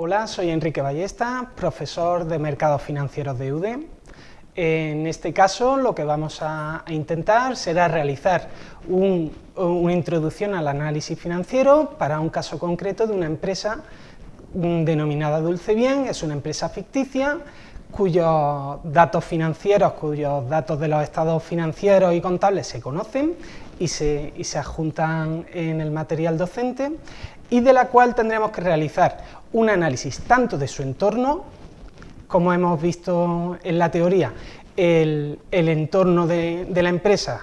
Hola, soy Enrique Ballesta, profesor de Mercados Financieros de UDE. En este caso lo que vamos a intentar será realizar una introducción al análisis financiero para un caso concreto de una empresa mm, denominada Dulce Bien, es una empresa ficticia cuyos datos financieros, cuyos datos de los estados financieros y contables se conocen y se, adjuntan en el material docente y de la cual tendremos que realizar un análisis tanto de su entorno, como hemos visto en la teoría, el, entorno de, de la empresa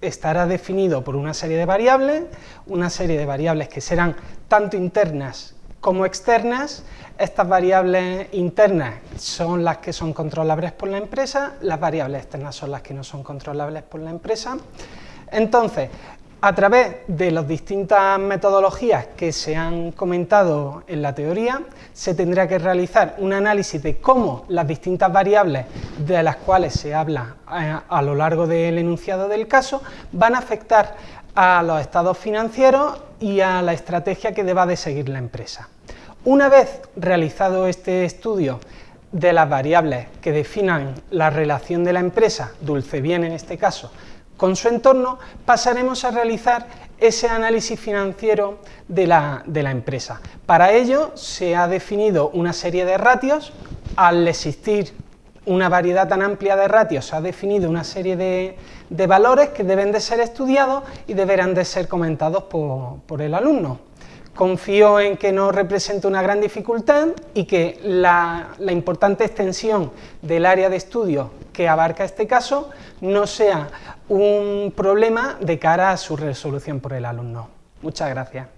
estará definido por una serie de variables, una serie de variables que serán tanto internas como externas, estas variables internas son las que son controlables por la empresa, las variables externas son las que no son controlables por la empresa. Entonces, a través de las distintas metodologías que se han comentado en la teoría, se tendrá que realizar un análisis de cómo las distintas variables de las cuales se habla eh, a, lo largo del enunciado del caso van a afectar a los estados financieros y a la estrategia que deba de seguir la empresa. Una vez realizado este estudio de las variables que definan la relación de la empresa, dulce bien en este caso, con su entorno, pasaremos a realizar ese análisis financiero de la, empresa. Para ello se ha definido una serie de ratios, al existir una variedad tan amplia de ratios, ha definido una serie de, valores que deben de ser estudiados y deberán de ser comentados por el alumno. Confío en que no represente una gran dificultad y que la, importante extensión del área de estudio que abarca este caso no sea un problema de cara a su resolución por el alumno. Muchas gracias.